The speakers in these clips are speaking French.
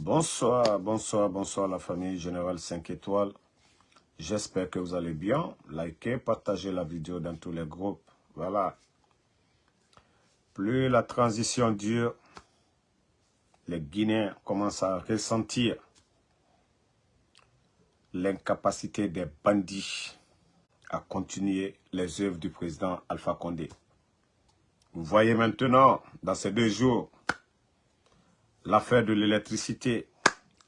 Bonsoir, bonsoir, bonsoir la famille Générale 5 étoiles. J'espère que vous allez bien. Likez, partagez la vidéo dans tous les groupes. Voilà. Plus la transition dure, les Guinéens commencent à ressentir l'incapacité des bandits à continuer les œuvres du président Alpha Condé. Vous voyez maintenant, dans ces deux jours, l'affaire de l'électricité,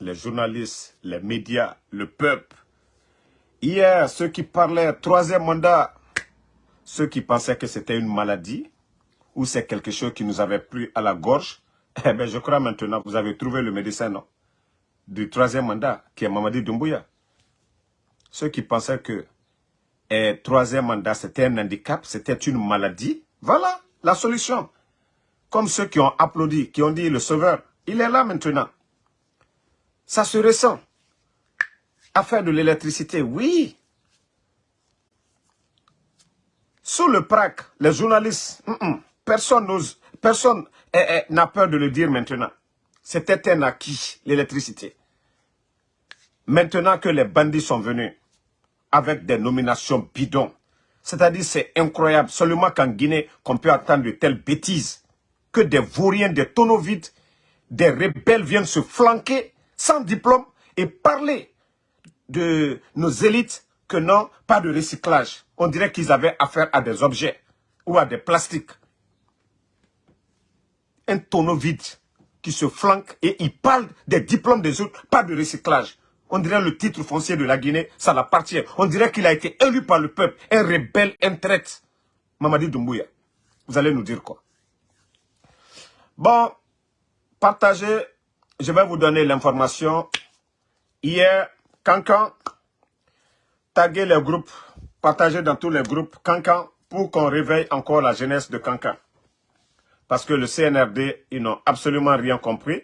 les journalistes, les médias, le peuple. Hier, ceux qui parlaient troisième mandat, ceux qui pensaient que c'était une maladie, ou c'est quelque chose qui nous avait pris à la gorge, eh bien, je crois maintenant, vous avez trouvé le médecin, non? Du troisième mandat, qui est Mamadi Doumbouya. Ceux qui pensaient que eh, troisième mandat, c'était un handicap, c'était une maladie, voilà la solution. Comme ceux qui ont applaudi, qui ont dit le sauveur, il est là maintenant. Ça se ressent. Affaire de l'électricité, oui. Sous le PRAC, les journalistes, mm, mm, personne n'ose, personne eh, eh, n'a peur de le dire maintenant. C'était un acquis, l'électricité? Maintenant que les bandits sont venus avec des nominations bidons, c'est-à-dire c'est incroyable, seulement qu'en Guinée, qu'on peut attendre de telles bêtises, que des vauriens, des tonneaux vides, des rebelles viennent se flanquer sans diplôme et parler de nos élites que non, pas de recyclage. On dirait qu'ils avaient affaire à des objets ou à des plastiques. Un tonneau vide qui se flanque et il parle des diplômes des autres, pas de recyclage. On dirait le titre foncier de la Guinée, ça l'appartient. On dirait qu'il a été élu par le peuple, un rebelle, un traite. Mamadi Doumbouya, vous allez nous dire quoi? Bon, partagez, je vais vous donner l'information. Hier, Cancan, taguez les groupes, partagez dans tous les groupes Cancan pour qu'on réveille encore la jeunesse de Cancan. Parce que le CNRD, ils n'ont absolument rien compris.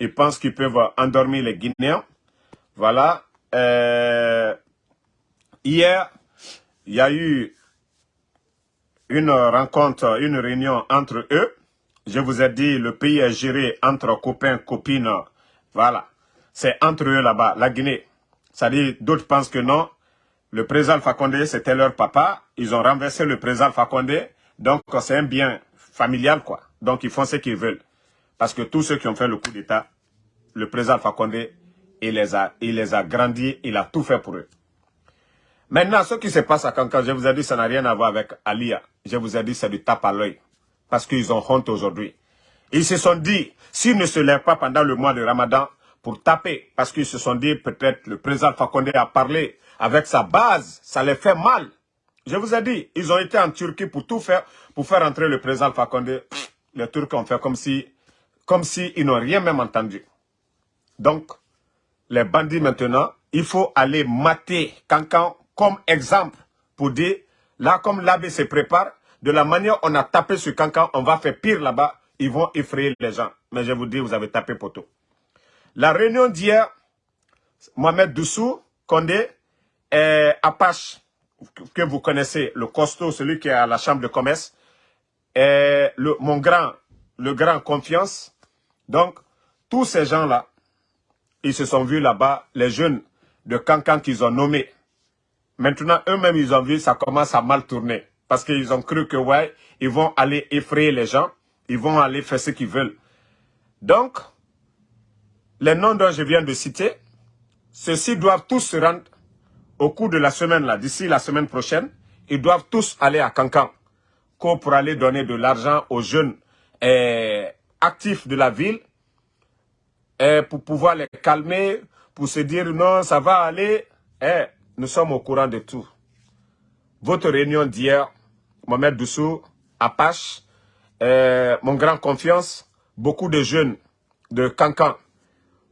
Ils pensent qu'ils peuvent endormir les Guinéens. Voilà. Euh, hier, il y a eu une rencontre, une réunion entre eux. Je vous ai dit, le pays est géré entre copains, copines. Voilà. C'est entre eux là-bas, la Guinée. Ça dit, d'autres pensent que non. Le président Fakonde, c'était leur papa. Ils ont renversé le président Fakonde. Donc, c'est un bien familial, quoi. Donc, ils font ce qu'ils veulent. Parce que tous ceux qui ont fait le coup d'État, le président Fakonde, il les, a, il les a grandis, il a tout fait pour eux. Maintenant, ce qui se passe à Kankan, je vous ai dit, ça n'a rien à voir avec Alia. Je vous ai dit, c'est du tape à l'œil parce qu'ils ont honte aujourd'hui. Ils se sont dit, s'ils ne se lèvent pas pendant le mois de Ramadan pour taper, parce qu'ils se sont dit, peut-être le président Fakonde a parlé avec sa base, ça les fait mal. Je vous ai dit, ils ont été en Turquie pour tout faire, pour faire entrer le président Fakonde. Les Turcs ont fait comme si, comme si n'ont rien même entendu. Donc, les bandits maintenant, il faut aller mater Cancan comme exemple pour dire, là comme l'abbé se prépare, de la manière on a tapé sur Cancan, on va faire pire là-bas. Ils vont effrayer les gens. Mais je vous dis, vous avez tapé poteau. La réunion d'hier, Mohamed Doussou, Condé, Apache, que vous connaissez, le costaud, celui qui est à la chambre de commerce, et le, mon grand, le grand confiance. Donc, tous ces gens-là, ils se sont vus là-bas, les jeunes de Cancan qu'ils ont nommés. Maintenant, eux-mêmes, ils ont vu, ça commence à mal tourner. Parce qu'ils ont cru que, ouais, ils vont aller effrayer les gens. Ils vont aller faire ce qu'ils veulent. Donc, les noms dont je viens de citer, ceux-ci doivent tous se rendre au cours de la semaine, là, d'ici la semaine prochaine. Ils doivent tous aller à Cancan pour aller donner de l'argent aux jeunes eh, actifs de la ville eh, pour pouvoir les calmer, pour se dire non, ça va aller. Eh, nous sommes au courant de tout. Votre réunion d'hier, Mohamed Doussou, Apache, euh, mon grand confiance, beaucoup de jeunes de Cancan,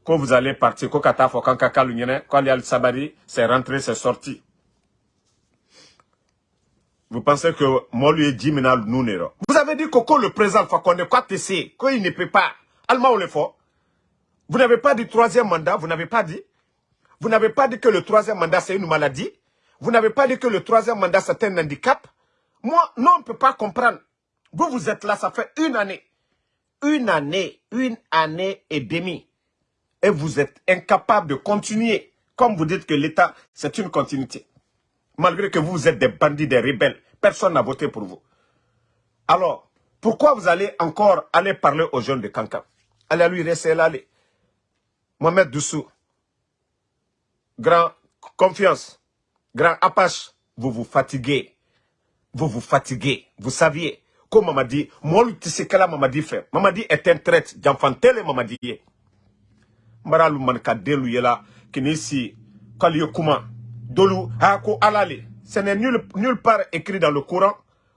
quand vous allez partir, Kokata, Fokanka, a le Sabari, c'est rentré, c'est sorti. Vous pensez que moi lui maintenant nous Vous avez dit que le président Fakonde, quoi sais, qu'il ne peut pas. Allemand ou le fort. Vous n'avez pas dit troisième mandat, vous n'avez pas dit? Vous n'avez pas dit que le troisième mandat c'est une maladie? Vous n'avez pas dit que le troisième mandat, c'est un handicap? Moi, non, on ne peut pas comprendre. Vous, vous êtes là, ça fait une année. Une année, une année et demie. Et vous êtes incapable de continuer. Comme vous dites que l'État, c'est une continuité. Malgré que vous êtes des bandits, des rebelles. Personne n'a voté pour vous. Alors, pourquoi vous allez encore aller parler aux jeunes de Kankan? Allez lui rester là. Mohamed Doussou, grand confiance, grand Apache, vous vous fatiguez. Vous vous fatiguez. Vous saviez. Comme Mamadi, moi, sais que Mamadi fait. Mamadi est un traite. J'enfant tel Mamadi. Manka delu yela, kinisi, dolu, hako alale. Ce n'est nulle, nulle part écrit dans le Coran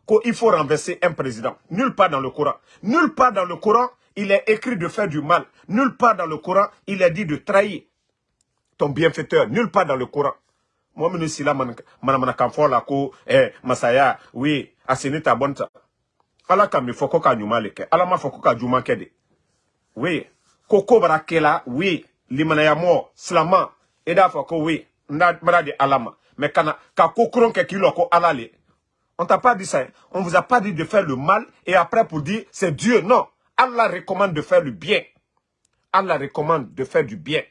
qu'il faut renverser un président. Nulle part dans le Coran. Nulle part dans le Coran, il est écrit de faire du mal. Nulle part dans le Coran, il est dit de trahir ton bienfaiteur. Nulle part dans le Coran. Moi, je suis là, je la ko, eh, masaya, oui, asini ta bonta. Ala ka mi foko ka. Ala ma ka juma kede. Oui. Koko barakela, oui. Limanaya mo, slama. Eda foko, oui. Nda, mara alama. Mais kana, ka ko alale. On t'a pas dit ça. Hein. On vous a pas dit de faire le mal et après pour dire c'est Dieu. Non. Allah recommande de faire le bien. Allah recommande de faire du bien.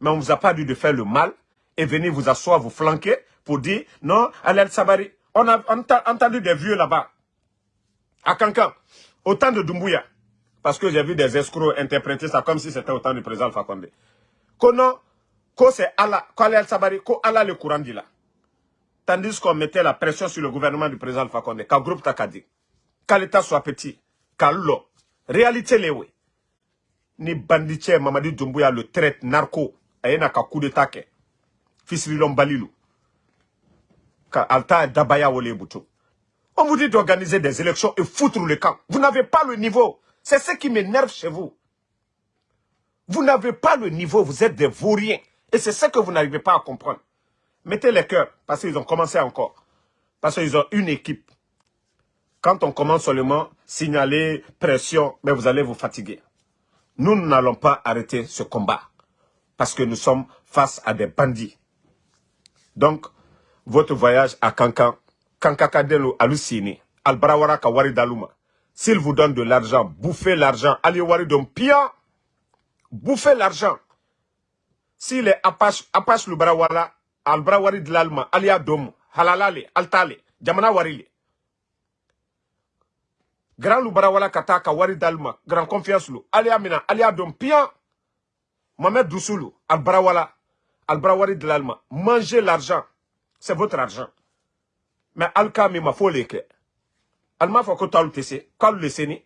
Mais on vous a pas dit de faire le mal et venir vous asseoir, vous flanquer pour dire non, Alel Sabari. On a, entendu des vieux là-bas. À Kankan. Au temps de Dumbuya. Parce que j'ai vu des escrocs interpréter ça comme si c'était au temps du président Fakonde. Kono, ko c'est Allah, Alel Sabari, ko Allah le courant dit là. Tandis qu'on mettait la pression sur le gouvernement du président Alpha Condé, qu'un groupe Takadi, qu'à l'État soit petit, qu'à l'eau. Réalité, les oui. Ni banditier Mamadi Doumbouya le traite narco, et n'a qu'à coup de Rilom Balilou. Alta Dabaya Wole Boutou. On vous dit d'organiser des élections et foutre le camp. Vous n'avez pas le niveau. C'est ce qui m'énerve chez vous. Vous n'avez pas le niveau, vous êtes des vauriens. Et c'est ce que vous n'arrivez pas à comprendre. Mettez les cœurs, parce qu'ils ont commencé encore. Parce qu'ils ont une équipe. Quand on commence seulement, signaler, pression, mais vous allez vous fatiguer. Nous n'allons pas arrêter ce combat. Parce que nous sommes face à des bandits. Donc, votre voyage à Kankan, Kankakadelo Alusini, Albarawara Kawari Daluma, s'il vous donne de l'argent, bouffez l'argent, allez wari pia, bouffez l'argent. S'il est Apache, Apache Lubarawala, albra wari dilalma aliya domu halalale altale jamana warile grand lu bara wala kata ka wari dalma grand confiance lu aliya mina aliya dom pian Mohamed Dousoulou albra wala albra wari dilalma mangez l'argent. C'est votre argent. Mais alka mi ma foleke alma fa ko talu tese kalu leseni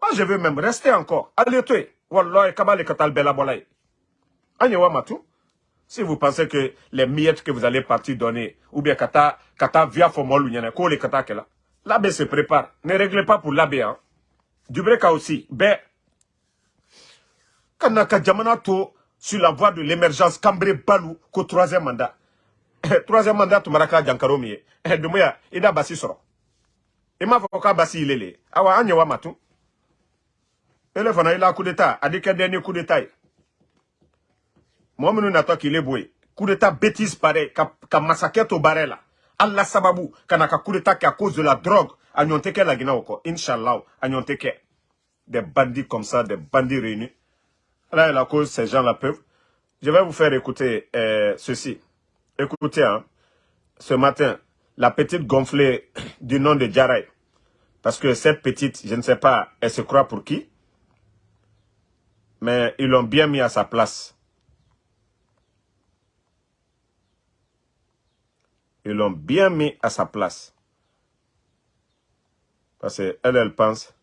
moi je veux même rester encore. Allez toi. Wallahi kabale katal bela bolay anyewa matu si vous pensez que les miettes que vous allez partir donner, ou bien kata, kata via formol ko le kata kela. L'abbé se prépare. Ne réglez pas pour l'abbé, hein. Du breka aussi. Ben, kanaka jamana to, sur la voie de l'émergence, cambré balou, qu'au troisième mandat. troisième mandat, tu maraka jankaro miye. Dumuya, ida basi soro. Ima foka basi ilele. Awa, anyewa matu. Ele fana ila coup d'état, adike dernier coup d'état. Moi, je qu'il est. Coup d'état bêtise pareil, ka massacre au barrel là. Allah sababu, kana ka coup d'état qui à cause de la drogue, a nyonte la guina. Inch'Allah, a nyonte Des bandits comme ça, des bandits réunis. Là, la cause, ces gens-là peuvent. Je vais vous faire écouter euh, ceci. Écoutez, hein, ce matin, la petite gonflée du nom de Djaray. Parce que cette petite, je ne sais pas, elle se croit pour qui. Mais ils l'ont bien mis à sa place. Ils l'ont bien mis à sa place. Parce qu'elle, elle pense.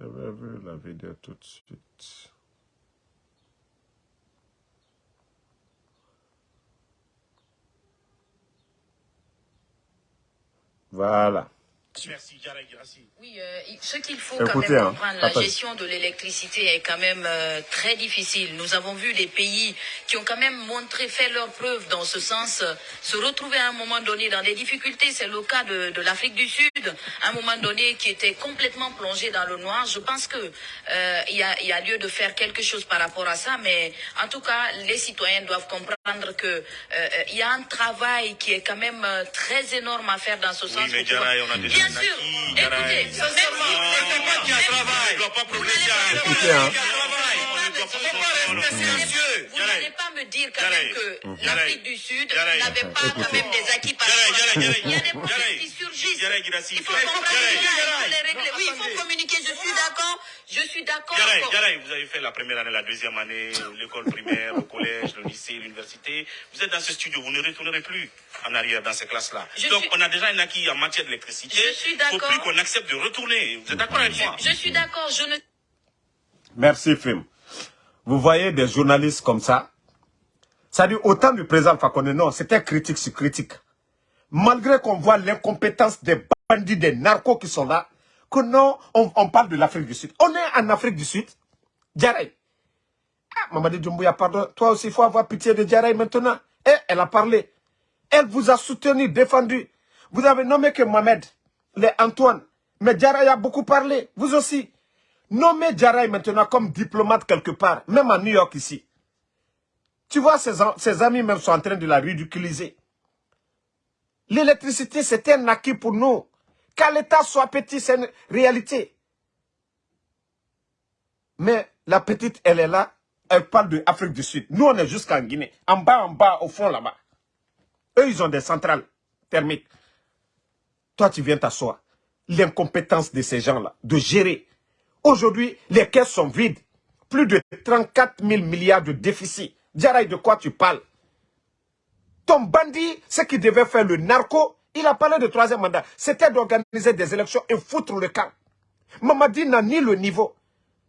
Je vais la vidéo tout de suite. Voilà. Oui, euh, ce qu'il faut quand même hein, comprendre, la gestion de l'électricité est quand même euh, très difficile. Nous avons vu des pays qui ont quand même montré, fait leur preuve dans ce sens, euh, se retrouver à un moment donné dans des difficultés. C'est le cas de, de l'Afrique du Sud, à un moment donné qui était complètement plongé dans le noir. Je pense que il y, a, y a lieu de faire quelque chose par rapport à ça, mais en tout cas, les citoyens doivent comprendre qu'il euh, euh, y a un travail qui est quand même euh, très énorme à faire dans ce sens. Oui, mais Jaraï, on a déjà Bien sûr, écoutez, sincèrement, qui a travail, ne doit pas progresser à Écoutez, hein. vous n'allez pas me dire quand même que l'Afrique du Sud n'avait pas quand même des acquis par rapport à Il y a des problèmes qui surgissent. Il faut comprendre il faut les régler. Oui, il faut communiquer, je suis d'accord. Je suis d'accord. Yaraï, vous avez fait la première année, la deuxième année, l'école primaire, le collège, le lycée, l'université. Vous êtes dans ce studio, vous ne retournerez plus en arrière dans ces classes-là. Donc, on a déjà un acquis en matière d'électricité. Je suis d'accord. Il ne faut plus qu'on accepte de retourner. Vous êtes d'accord avec moi? Je suis d'accord. Je ne... Merci, Fim. Vous voyez des journalistes comme ça? Ça dit autant du président Fakonde, non, c'était critique sur critique. Malgré qu'on voit l'incompétence des bandits, des narcos qui sont là, que non, on, parle de l'Afrique du Sud. On est en Afrique du Sud. Djaray. Ah, Mamadi Doumbouya, pardon. Toi aussi, il faut avoir pitié de Djaray maintenant. Elle a parlé. Elle vous a soutenu, défendu. Vous avez nommé que Mohamed, les Antoine. Mais Djaray a beaucoup parlé. Vous aussi. Nommez Djaray maintenant comme diplomate quelque part. Même à New York ici. Tu vois, ses, ses amis même sont en train de la ridiculiser. L'électricité, c'est un acquis pour nous. Qu'à l'État soit petit, c'est une réalité. Mais la petite, elle est là, elle parle de l'Afrique du Sud. Nous, on est jusqu'en Guinée. En bas, en bas, au fond, là-bas. Eux, ils ont des centrales thermiques. Toi, tu viens t'asseoir. L'incompétence de ces gens-là, de gérer. Aujourd'hui, les caisses sont vides. Plus de 34 000 milliards de déficit. Diaraï, de quoi tu parles? Ton bandit, ce qui devait faire le narco, il a parlé de troisième mandat. C'était d'organiser des élections et foutre le camp. Mamadi n'a ni le niveau,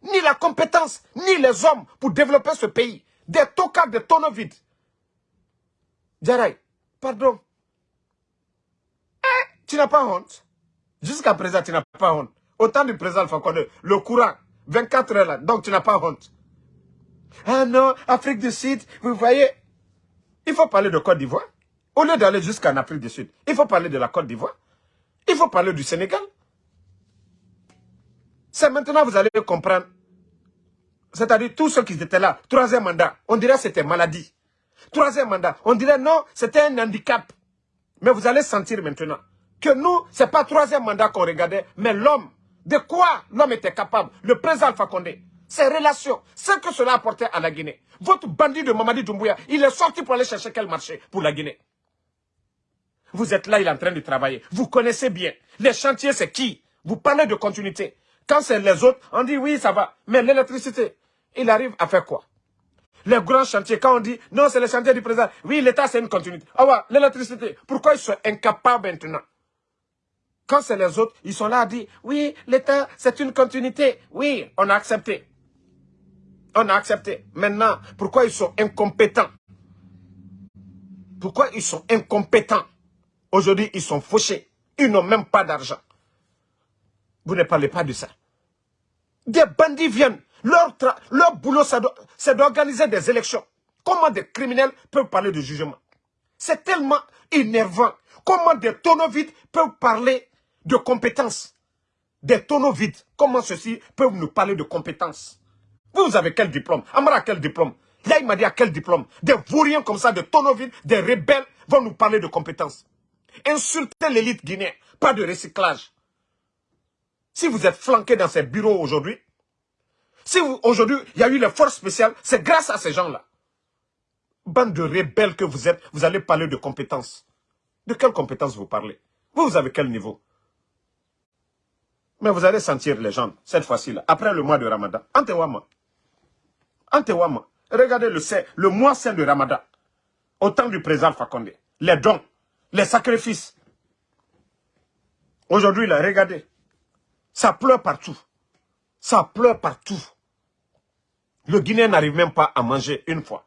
ni la compétence, ni les hommes pour développer ce pays. Des tocards, des tonneaux vides. Djaray, pardon. Eh, tu n'as pas honte. Jusqu'à présent, tu n'as pas honte. Autant du président Fakonde, le courant, 24 heures là, donc tu n'as pas honte. Ah non, Afrique du Sud, vous voyez, il faut parler de Côte d'Ivoire. Au lieu d'aller jusqu'en Afrique du Sud, il faut parler de la Côte d'Ivoire. Il faut parler du Sénégal. C'est maintenant vous allez comprendre. C'est-à-dire tous ceux qui étaient là, troisième mandat, on dirait c'était maladie. Troisième mandat, on dirait non, c'était un handicap. Mais vous allez sentir maintenant que nous, ce n'est pas troisième mandat qu'on regardait, mais l'homme. De quoi l'homme était capable? Le président Alpha Condé, ses relations, ce que cela apportait à la Guinée. Votre bandit de Mamadi Doumbouya, il est sorti pour aller chercher quel marché? Pour la Guinée vous êtes là, il est en train de travailler. Vous connaissez bien. Les chantiers, c'est qui? Vous parlez de continuité. Quand c'est les autres, on dit oui, ça va. Mais l'électricité, il arrive à faire quoi? Les grands chantiers, quand on dit non, c'est le chantier du président. Oui, l'État, c'est une continuité. Ah ouais, l'électricité. Pourquoi ils sont incapables maintenant? Quand c'est les autres, ils sont là à dire oui, l'État, c'est une continuité. Oui, on a accepté. On a accepté. Maintenant, pourquoi ils sont incompétents? Pourquoi ils sont incompétents? Aujourd'hui, ils sont fauchés. Ils n'ont même pas d'argent. Vous ne parlez pas de ça. Des bandits viennent. Leur, leur boulot, c'est d'organiser des élections. Comment des criminels peuvent parler de jugement? C'est tellement énervant. Comment des tonneaux vides peuvent parler de compétences Des tonneaux vides. Comment ceux-ci peuvent nous parler de compétences Vous, avez quel diplôme? Amara quel diplôme? Là, il m'a dit à quel diplôme? Des vauriens comme ça, des tonneaux vides, des rebelles vont nous parler de compétences. Insultez l'élite guinéenne, pas de recyclage. Si vous êtes flanqué dans ces bureaux aujourd'hui, si aujourd'hui il y a eu les forces spéciales, c'est grâce à ces gens-là. Bande de rebelles que vous êtes, vous allez parler de compétences. De quelles compétences vous parlez? Vous, vous avez quel niveau? Mais vous allez sentir les gens, cette fois-ci, après le mois de Ramadan. Antewama. Antewama. Regardez le, le mois saint de Ramadan. Au temps du président Fakonde. Les dons les sacrifices. Aujourd'hui, là, regardez. Ça pleure partout. Ça pleure partout. Le Guinéen n'arrive même pas à manger une fois.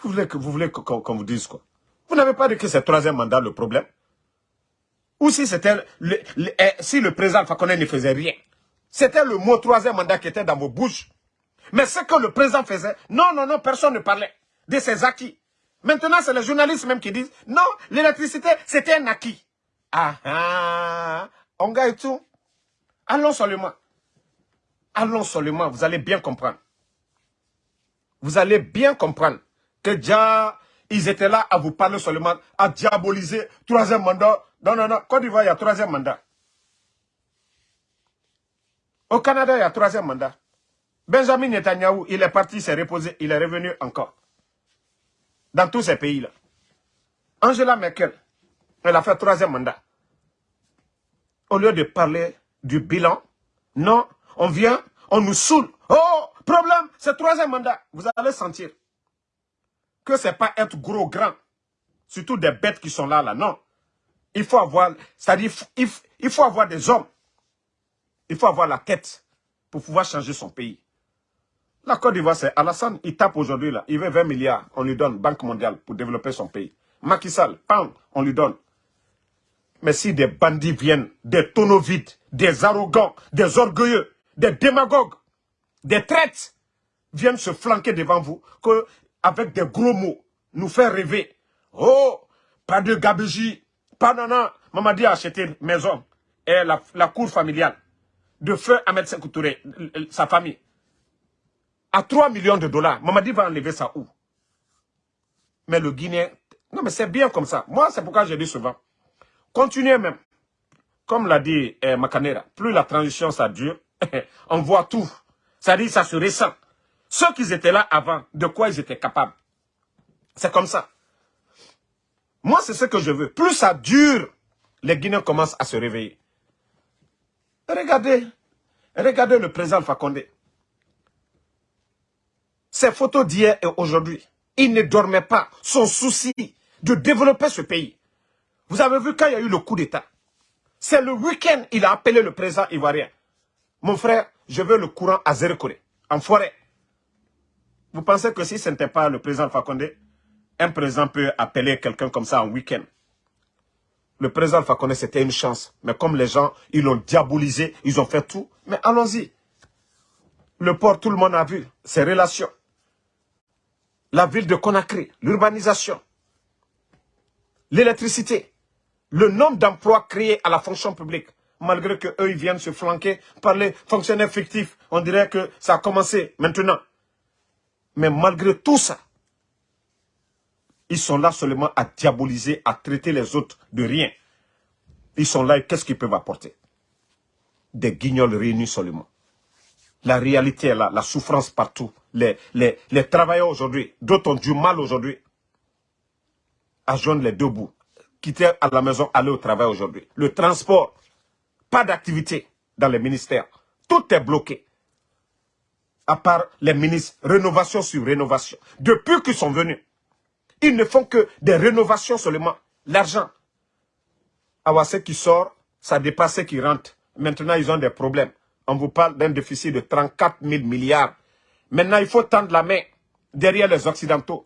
Vous voulez que vous qu'on vous dise quoi? Vous n'avez pas dit que c'est le troisième mandat le problème? Ou si c'était eh, si le président Fakonè ne faisait rien C'était le mot troisième mandat qui était dans vos bouches. Mais ce que le président faisait, non, non, non, personne ne parlait de ses acquis. Maintenant, c'est les journalistes même qui disent, non, l'électricité, c'était un acquis. Ah, ah, on gagne tout. Allons seulement. Allons seulement, vous allez bien comprendre. vous allez bien comprendre que déjà, ils étaient là à vous parler seulement, à diaboliser troisième mandat. Non, non, non, Côte d'Ivoire, il y a troisième mandat. Au Canada, il y a troisième mandat. Benjamin Netanyahu, il est parti, s'est reposé, il est revenu encore. Dans tous ces pays-là. Angela Merkel, elle a fait troisième mandat. Au lieu de parler du bilan, non, on vient, on nous saoule. Oh, problème, c'est troisième mandat. Vous allez sentir que ce n'est pas être gros, grand. Surtout des bêtes qui sont là, là. Non. Il faut avoir, c'est-à-dire, il faut avoir des hommes. Il faut avoir la tête pour pouvoir changer son pays. La Côte d'Ivoire, c'est Alassane, il tape aujourd'hui, là. Il veut 20 milliards, on lui donne, Banque mondiale, pour développer son pays. Macky Sall, pam, on lui donne. Mais si des bandits viennent, des tonneaux vides, des arrogants, des orgueilleux, des démagogues, des traites, viennent se flanquer devant vous, que, avec des gros mots, nous faire rêver. Oh, pas de gabegie, pas nana. Mamadi a acheté maison et la, la cour familiale de feu Ahmed Sekoutouré, sa famille, à 3 millions de dollars. Mamadi va enlever ça où? Mais le Guinéen, non mais c'est bien comme ça. Moi, c'est pourquoi je dis souvent, continuez même. Comme l'a dit eh, Macanera, plus la transition ça dure, on voit tout. Ça dit, ça se ressent. Ceux qui étaient là avant, de quoi ils étaient capables? C'est comme ça. Moi, c'est ce que je veux. Plus ça dure, les Guinéens commencent à se réveiller. Regardez, regardez le président Fakonde. Ces photos d'hier et aujourd'hui, il ne dormait pas. Son souci de développer ce pays. Vous avez vu quand il y a eu le coup d'État. C'est le week-end, il a appelé le président ivoirien. Mon frère, je veux le courant à Zérekoré, en forêt. Vous pensez que si ce n'était pas le président Fakonde, un président peut appeler quelqu'un comme ça en week-end? Le président Fakonde, c'était une chance. Mais comme les gens, ils l'ont diabolisé, ils ont fait tout. Mais allons-y. Le port, tout le monde a vu. Ses relations. La ville de Conakry, l'urbanisation. L'électricité. Le nombre d'emplois créés à la fonction publique. Malgré qu'eux, ils viennent se flanquer par les fonctionnaires fictifs. On dirait que ça a commencé maintenant. Mais malgré tout ça, ils sont là seulement à diaboliser, à traiter les autres de rien. Ils sont là et qu'est-ce qu'ils peuvent apporter? Des guignols réunis seulement. La réalité est là, la souffrance partout. Les, les, travailleurs aujourd'hui, d'autres ont du mal aujourd'hui à joindre les deux bouts. Quitter à la maison, aller au travail aujourd'hui. Le transport, pas d'activité dans les ministères. Tout est bloqué. À part les ministres, rénovation sur rénovation. Depuis qu'ils sont venus, ils ne font que des rénovations seulement. L'argent. ce qui sort, ça dépasse ce qui rentre. Maintenant, ils ont des problèmes. On vous parle d'un déficit de 34 000 milliards. Maintenant, il faut tendre la main derrière les Occidentaux.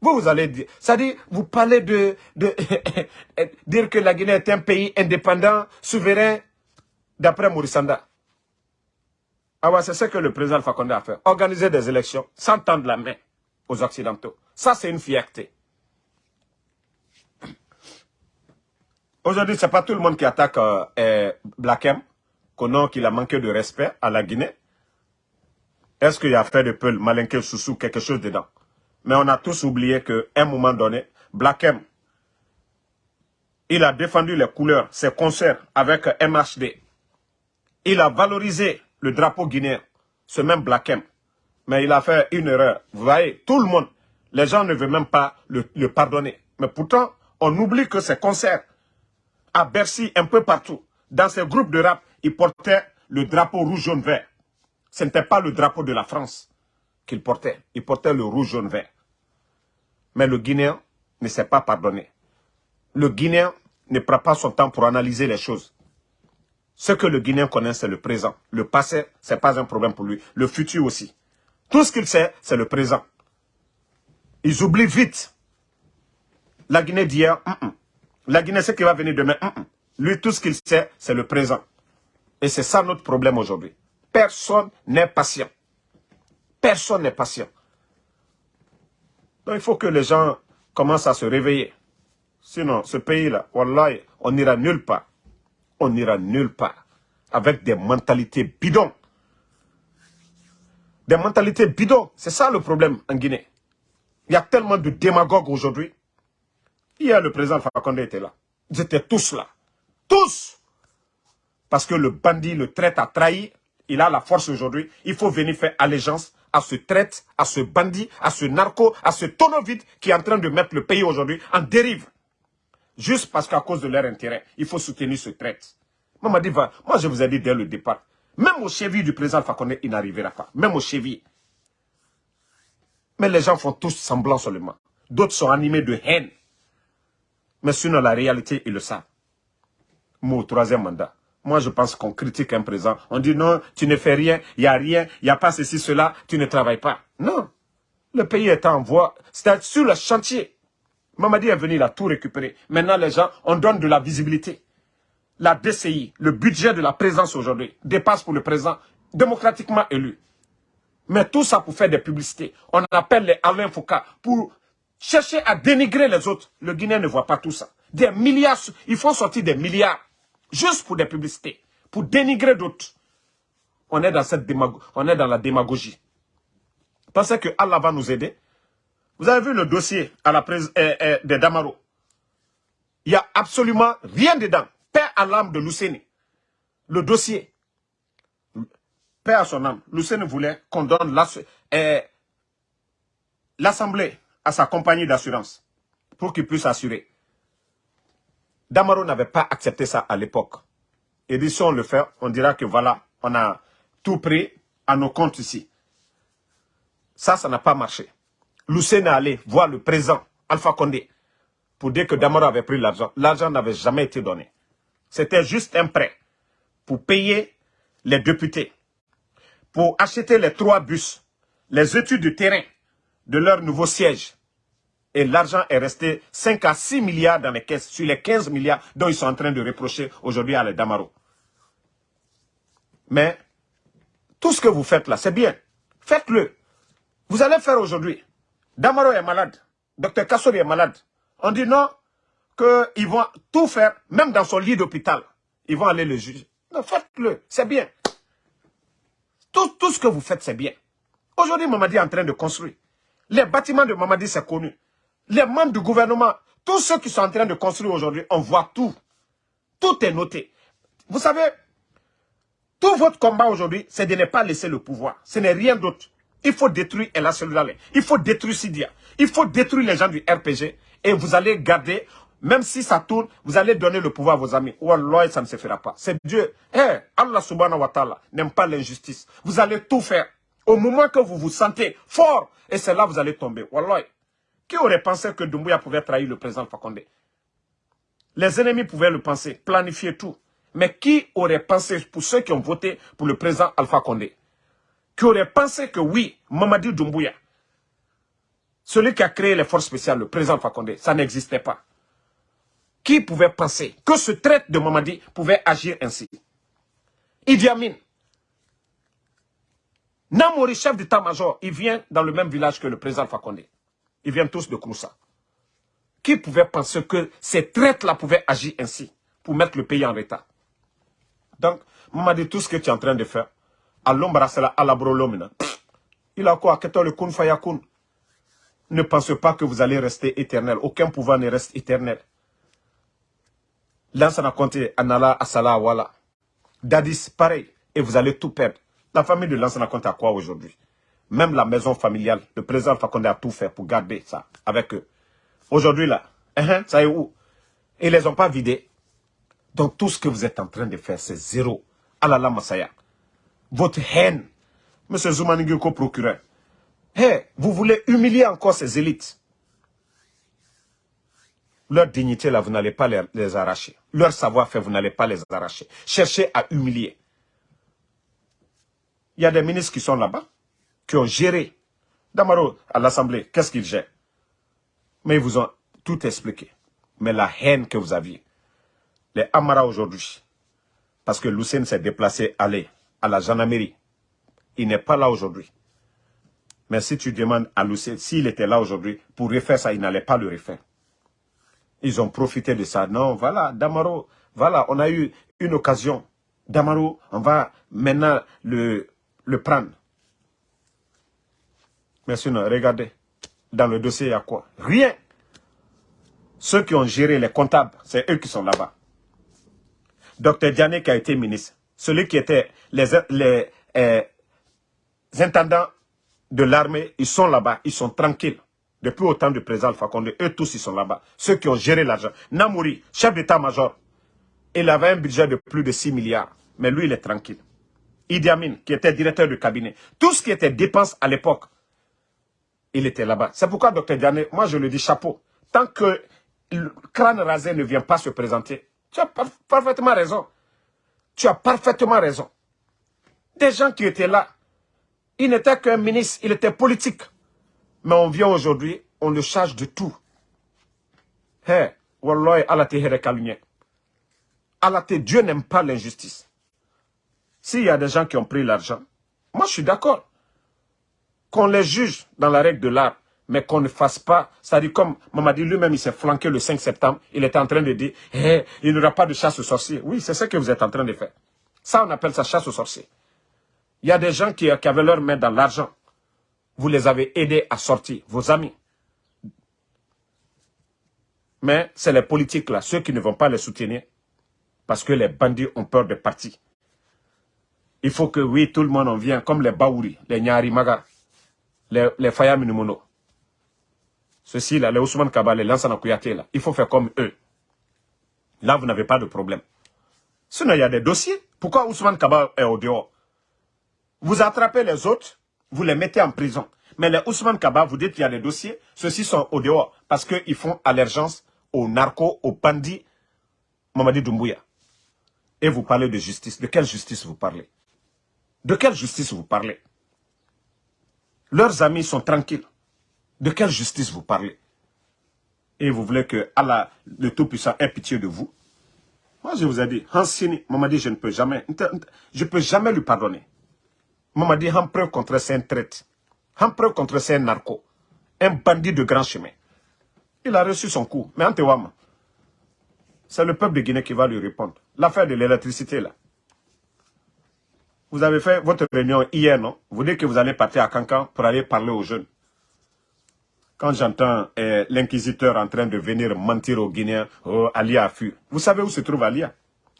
Vous, vous allez dire, dit, vous parlez de, de dire que la Guinée est un pays indépendant, souverain, d'après Maurice Ah c'est ce que le président Fakonde a fait. Organiser des élections sans tendre la main aux Occidentaux. Ça, c'est une fierté. Aujourd'hui, ce n'est pas tout le monde qui attaque euh, Black M, qu'il a manqué de respect à la Guinée. Est-ce qu'il y a fait de peu malinquer sous quelque chose dedans? Mais on a tous oublié qu'à un moment donné, Black M, il a défendu les couleurs, ses concerts avec MHD. Il a valorisé le drapeau guinéen, ce même Black M mais il a fait une erreur. Vous voyez, tout le monde, les gens ne veulent même pas le, pardonner. Mais pourtant, on oublie que ces concerts à Bercy, un peu partout, dans ces groupes de rap, ils portaient le drapeau rouge, jaune, vert. Ce n'était pas le drapeau de la France qu'ils portaient. Ils portaient le rouge, jaune, vert. Mais le Guinéen ne s'est pas pardonné. Le Guinéen ne prend pas son temps pour analyser les choses. Ce que le Guinéen connaît, c'est le présent. Le passé, ce n'est pas un problème pour lui. Le futur aussi. Tout ce qu'il sait, c'est le présent. Ils oublient vite. La Guinée d'hier, la Guinée, ce qui va venir demain, lui, tout ce qu'il sait, c'est le présent. Et c'est ça notre problème aujourd'hui. Personne n'est patient. Personne n'est patient. Donc il faut que les gens commencent à se réveiller. Sinon, ce pays-là, on n'ira nulle part. On n'ira nulle part. Avec des mentalités bidons. Des mentalités bidons. C'est ça le problème en Guinée. Il y a tellement de démagogues aujourd'hui. Hier, le président Fakonde était là. Ils étaient tous là. Tous Parce que le bandit, le traite a trahi. Il a la force aujourd'hui. Il faut venir faire allégeance à ce traite, à ce bandit, à ce narco, à ce tonneau qui est en train de mettre le pays aujourd'hui en dérive. Juste parce qu'à cause de leur intérêt, il faut soutenir ce traite. Moi, dit, moi, je vous ai dit dès le départ, même au cheville du président Fakonde, il n'arrivera pas. Même au cheville. Mais les gens font tous semblant seulement. D'autres sont animés de haine. Mais sinon, la réalité, ils le savent. Mon troisième mandat. Moi, je pense qu'on critique un président. On dit non, tu ne fais rien, il n'y a rien, il n'y a pas ceci, cela, tu ne travailles pas. Non. Le pays est en voie, c'est sur le chantier. Mamadi est venu, il a tout récupéré. Maintenant, les gens, on donne de la visibilité. La DCI, le budget de la présence aujourd'hui, dépasse pour le président démocratiquement élu. Mais tout ça pour faire des publicités. On appelle les Alain Foucault pour chercher à dénigrer les autres. Le Guinéen ne voit pas tout ça. Des milliards, il faut sortir des milliards juste pour des publicités, pour dénigrer d'autres. On est dans cette on est dans la démagogie. Pensez que Allah va nous aider. Vous avez vu le dossier à la euh, euh, de Damaro? Il n'y a absolument rien dedans. Père à l'âme de Luceni. Le dossier. Père à son âme. Luceni voulait qu'on donne euh, l'assemblée à sa compagnie d'assurance pour qu'il puisse assurer. Damaro n'avait pas accepté ça à l'époque. Et dit, si on le fait, on dira que voilà, on a tout pris à nos comptes ici. Ça, ça n'a pas marché. Lucien est allé voir le président, Alpha Condé, pour dire que Damaro avait pris l'argent. L'argent n'avait jamais été donné. C'était juste un prêt pour payer les députés, pour acheter les trois bus, les études de terrain de leur nouveau siège, et l'argent est resté 5 à 6 milliards dans les caisses, sur les 15 milliards dont ils sont en train de reprocher aujourd'hui à les Damaro. Mais tout ce que vous faites là, c'est bien. Faites-le. Vous allez faire aujourd'hui. Damaro est malade. Docteur Kassori est malade. On dit non, qu'ils vont tout faire, même dans son lit d'hôpital. Ils vont aller le juger. Non, faites-le. C'est bien. Tout, tout ce que vous faites, c'est bien. Aujourd'hui, Mamadi est en train de construire. Les bâtiments de Mamadi, c'est connu les membres du gouvernement, tous ceux qui sont en train de construire aujourd'hui, on voit tout. Tout est noté. Vous savez, tout votre combat aujourd'hui, c'est de ne pas laisser le pouvoir. Ce n'est rien d'autre. Il faut détruire El Il faut détruire Sidia. Il faut détruire les gens du RPG. Et vous allez garder, même si ça tourne, vous allez donner le pouvoir à vos amis. Wallah, ça ne se fera pas. C'est Dieu. Eh, Allah subhanahu wa ta'ala n'aime pas l'injustice. Vous allez tout faire. Au moment que vous vous sentez fort, et c'est là que vous allez tomber. Wallah. Qui aurait pensé que Doumbouya pouvait trahir le président Fakonde? Les ennemis pouvaient le penser, planifier tout. Mais qui aurait pensé, pour ceux qui ont voté pour le président Alpha Condé, qui aurait pensé que oui, Mamadi Doumbouya, celui qui a créé les forces spéciales, le président Alpha Condé, ça n'existait pas? Qui pouvait penser que ce traite de Mamadi pouvait agir ainsi? Idi Amin, Namori, chef d'état-major, il vient dans le même village que le président Fakonde. Ils viennent tous de Koussa. Qui pouvait penser que ces traites-là pouvaient agir ainsi pour mettre le pays en état? Donc, m'a dit tout ce que tu es en train de faire. À l'ombrasela, à la. Il a quoi? Le. Ne pensez pas que vous allez rester éternel. Aucun pouvoir ne reste éternel. Lansana compté Anala Asala Wala. Dadis, pareil. Et vous allez tout perdre. La famille de Lansana compte à quoi aujourd'hui? Même la maison familiale, le président Fakonde a tout fait pour garder ça avec eux. Aujourd'hui là, hein, ça est où? Ils ne les ont pas vidés. Donc tout ce que vous êtes en train de faire, c'est zéro. Alala Masaya. Votre haine, M. Zoumanigiko procureur. Hey, vous voulez humilier encore ces élites. Leur dignité, là, vous n'allez pas les, les arracher. Leur savoir-faire, vous n'allez pas les arracher. Cherchez à humilier. Il y a des ministres qui sont là-bas qui ont géré. Damaro, à l'Assemblée, qu'est-ce qu'ils gèrent Mais ils vous ont tout expliqué. Mais la haine que vous aviez, les Amara aujourd'hui, parce que Lucien s'est déplacé, aller à la gendarmerie. Il n'est pas là aujourd'hui. Mais si tu demandes à Lucien, s'il était là aujourd'hui, pour refaire ça, il n'allait pas le refaire. Ils ont profité de ça. Non, voilà, Damaro, voilà, on a eu une occasion. Damaro, on va maintenant le, le prendre. Mais sinon, regardez, dans le dossier, il y a quoi? Rien. Ceux qui ont géré les comptables, c'est eux qui sont là-bas. Docteur Diané qui a été ministre, celui qui était les, euh, intendants de l'armée, ils sont là-bas, ils sont tranquilles. Depuis autant de président Alpha eux tous, ils sont là-bas. Ceux qui ont géré l'argent. Namouri, chef d'état-major, il avait un budget de plus de 6 milliards. Mais lui, il est tranquille. Idi Amin, qui était directeur du cabinet. Tout ce qui était dépenses à l'époque, il était là-bas. C'est pourquoi, docteur Diané, moi je le dis chapeau. Tant que le crâne rasé ne vient pas se présenter, tu as parfaitement raison. Tu as parfaitement raison. Des gens qui étaient là, il n'était qu'un ministre, il était politique. Mais on vient aujourd'hui, on le charge de tout. Hé, Wallah, Allah Allah Dieu n'aime pas l'injustice. S'il y a des gens qui ont pris l'argent, moi je suis d'accord. Qu'on les juge dans la règle de l'art, mais qu'on ne fasse pas, c'est-à-dire comme Mamadi lui-même, il s'est flanqué le 5 septembre, il était en train de dire, hey, il n'y aura pas de chasse aux sorciers. Oui, c'est ce que vous êtes en train de faire. Ça, on appelle ça chasse aux sorciers. Il y a des gens qui, avaient leur main dans l'argent. Vous les avez aidés à sortir, vos amis. Mais c'est les politiques là, ceux qui ne vont pas les soutenir, parce que les bandits ont peur de partir. Il faut que, oui, tout le monde en vient, comme les Baouri, les Nyari Maga, les, les Fayam Ceux-ci là, les Ousmane Kaba, les Lansana Kouyaté il faut faire comme eux. Là, vous n'avez pas de problème. Sinon, il y a des dossiers. Pourquoi Ousmane Kaba est au dehors? Vous attrapez les autres, vous les mettez en prison. Mais les Ousmane Kaba, vous dites qu'il y a des dossiers, ceux-ci sont au dehors parce qu'ils font allergence aux narcos, aux bandits, Mamadi Doumbouya. Et vous parlez de justice. De quelle justice vous parlez? De quelle justice vous parlez? Leurs amis sont tranquilles. De quelle justice vous parlez? Et vous voulez que Allah, le Tout-Puissant, ait pitié de vous? Moi, je vous ai dit, Hansini, Mamadi, je ne peux jamais, je peux jamais lui pardonner. Un preuve contre c'est un traite. Preuve contre c'est un narco. Un bandit de grand chemin. Il a reçu son coup. Mais Antewama, c'est le peuple de Guinée qui va lui répondre. L'affaire de l'électricité, là. Vous avez fait votre réunion hier, non? Vous dites que vous allez partir à Cancan pour aller parler aux jeunes. Quand j'entends eh, l'inquisiteur en train de venir mentir aux Guinéens, oh, Alia a fui. Vous savez où se trouve Alia?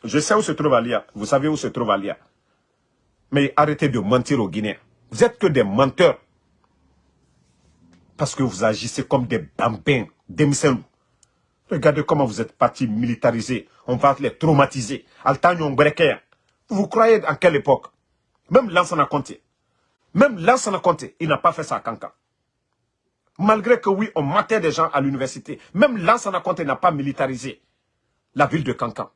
Je sais où se trouve Alia. Vous savez où se trouve Alia mais arrêtez de mentir aux Guinéens. Vous êtes que des menteurs. Parce que vous agissez comme des bambins, des miselou. Regardez comment vous êtes partis militarisés. On va les traumatiser. Vous croyez en quelle époque? Même Lansana Conté. Même Lansana Conté, il n'a pas fait ça à Kankan. Malgré que oui, on matait des gens à l'université. Même Lansana Conté n'a pas militarisé la ville de Kankan.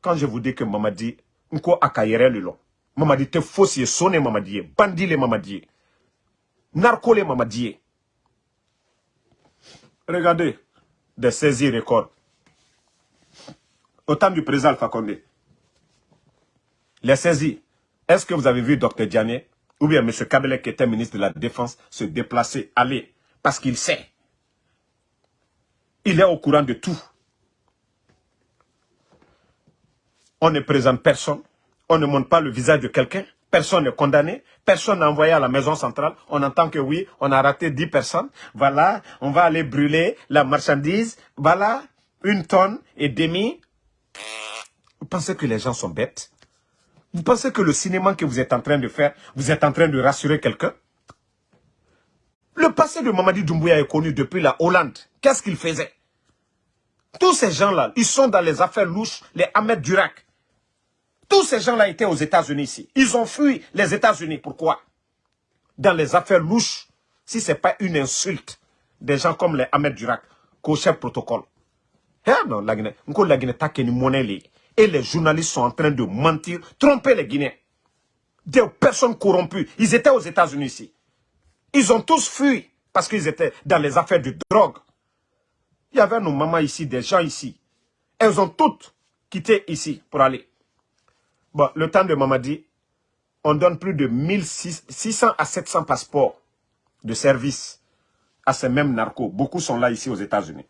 Quand je vous dis que Mamadi nko akayere lilo mamadi te fosi sone mamadi bandile mamadi narcole mamadi regardez des saisies records au temps du président Alpha les saisies est-ce que vous avez vu Dr Diané ou bien M. Kabele qui était ministre de la Défense se déplacer, aller? Parce qu'il sait. Il est au courant de tout. On ne présente personne, on ne montre pas le visage de quelqu'un, personne n'est condamné, personne n'est envoyé à la maison centrale, on entend que oui, on a raté 10 personnes, voilà, on va aller brûler la marchandise, voilà, une tonne et demi. Vous pensez que les gens sont bêtes? Vous pensez que le cinéma que vous êtes en train de faire, vous êtes en train de rassurer quelqu'un? Le passé de Mamadi Doumbouya est connu depuis la Hollande. Qu'est-ce qu'il faisait? Tous ces gens-là, ils sont dans les affaires louches, les Ahmed Durak. Tous ces gens-là étaient aux États-Unis ici. Ils ont fui les États-Unis. Pourquoi? Dans les affaires louches, si ce n'est pas une insulte, des gens comme les Ahmed Durak, qu'au chef protocole. Eh Et les journalistes sont en train de mentir, tromper les Guinéens. Des personnes corrompues. Ils étaient aux États-Unis ici. Ils ont tous fui parce qu'ils étaient dans les affaires de drogue. Il y avait nos mamans ici, des gens ici. Elles ont toutes quitté ici pour aller. Bon, le temps de Mamadi, on donne plus de 1600 à 700 passeports de service à ces mêmes narcos. Beaucoup sont là ici aux États-Unis.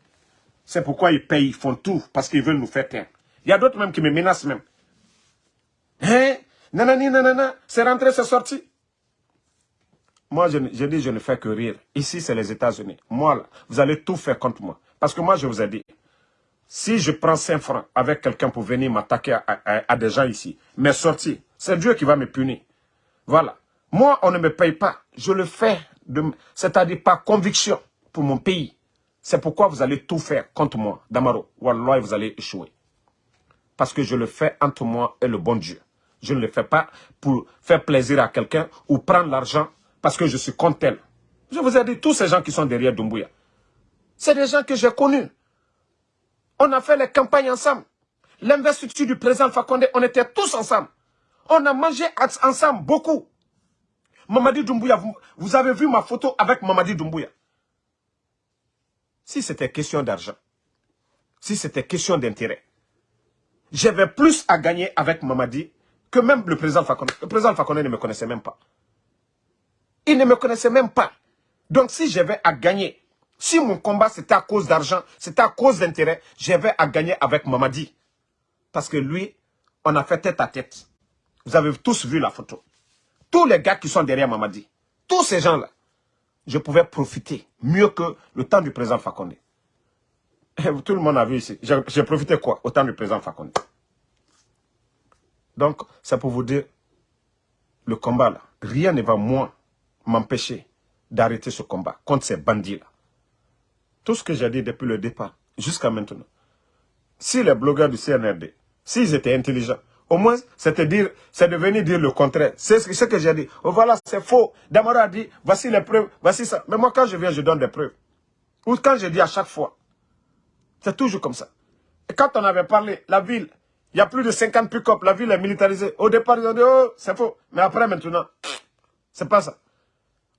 C'est pourquoi ils payent, ils font tout, parce qu'ils veulent nous faire taire. Il y a d'autres même qui me menacent même. Hein? Nanani, nanana, c'est rentré, c'est sorti. Moi, je, dis, je ne fais que rire. Ici, c'est les États-Unis. Moi, là, vous allez tout faire contre moi. Parce que moi, je vous ai dit, si je prends 5 francs avec quelqu'un pour venir m'attaquer à, des gens ici, mes sorties, c'est Dieu qui va me punir. Voilà. Moi, on ne me paye pas. Je le fais, c'est-à-dire par conviction pour mon pays. C'est pourquoi vous allez tout faire contre moi, Damaro. Wallah, vous allez échouer. Parce que je le fais entre moi et le bon Dieu. Je ne le fais pas pour faire plaisir à quelqu'un ou prendre l'argent parce que je suis contre elle. Je vous ai dit, tous ces gens qui sont derrière Dumbuya, c'est des gens que j'ai connus. On a fait les campagnes ensemble. L'investiture du président Fakonde, on était tous ensemble. On a mangé ensemble beaucoup. Mamadi Doumbouya, vous, avez vu ma photo avec Mamadi Doumbouya. Si c'était question d'argent, si c'était question d'intérêt, j'avais plus à gagner avec Mamadi que même le président Fakonde. Le président Fakonde ne me connaissait même pas. Il ne me connaissait même pas. Donc si j'avais à gagner si mon combat c'était à cause d'argent, c'était à cause d'intérêt, j'avais à gagner avec Mamadi. Parce que lui, on a fait tête à tête. Vous avez tous vu la photo. Tous les gars qui sont derrière Mamadi, tous ces gens-là, je pouvais profiter mieux que le temps du président Fakonde. Tout le monde a vu ici. J'ai profité quoi? Au temps du président Fakonde. Donc, c'est pour vous dire, le combat là, rien ne va moins m'empêcher d'arrêter ce combat contre ces bandits là. Tout ce que j'ai dit depuis le départ, jusqu'à maintenant. Si les blogueurs du CNRD, s'ils étaient intelligents, au moins, c'est dire, c'est de venir dire le contraire. C'est ce que j'ai dit. Oh voilà, c'est faux. Damara a dit, voici les preuves, voici ça. Mais moi, quand je viens, je donne des preuves. Ou quand je dis à chaque fois. C'est toujours comme ça. Et quand on avait parlé, la ville, il y a plus de 50 pick-up, la ville est militarisée. Au départ, ils ont dit, oh, c'est faux. Mais après, maintenant, c'est pas ça.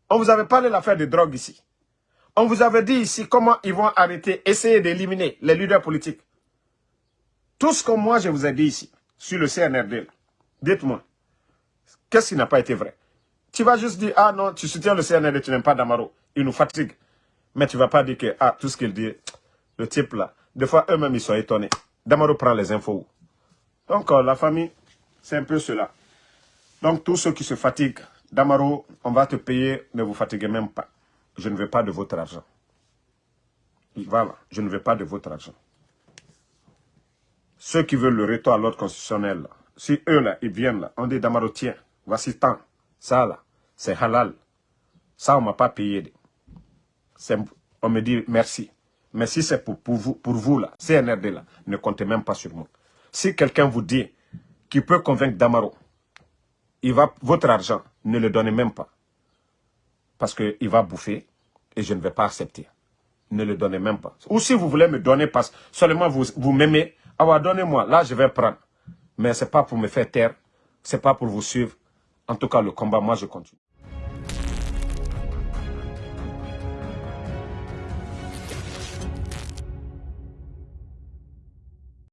On vous avait parlé de l'affaire de drogue ici. On vous avait dit ici comment ils vont arrêter, essayer d'éliminer les leaders politiques. Tout ce que moi je vous ai dit ici, sur le CNRD, dites-moi, qu'est-ce qui n'a pas été vrai? Tu vas juste dire, ah non, tu soutiens le CNRD, tu n'aimes pas Damaro, il nous fatigue. Mais tu ne vas pas dire que, ah, tout ce qu'il dit, le type là, des fois eux-mêmes ils sont étonnés. Damaro prend les infos. Donc euh, la famille, c'est un peu cela. Donc tous ceux qui se fatiguent, Damaro, on va te payer, ne vous fatiguez même pas je ne veux pas de votre argent. Voilà, je ne veux pas de votre argent. Ceux qui veulent le retour à l'ordre constitutionnel, si eux là, ils viennent là, on dit Damaro, tiens, voici tant, ça là, c'est halal. Ça, on ne m'a pas payé. On me dit merci. Mais si c'est pour, vous, pour vous là, CNRD là, ne comptez même pas sur moi. Si quelqu'un vous dit qu'il peut convaincre Damaro, il va, votre argent, ne le donnez même pas. Parce qu'il va bouffer, et je ne vais pas accepter. Ne le donnez même pas. Ou si vous voulez me donner, parce seulement vous, vous m'aimez, alors donnez-moi, là je vais prendre. Mais ce n'est pas pour me faire taire, ce n'est pas pour vous suivre. En tout cas, le combat, moi je continue.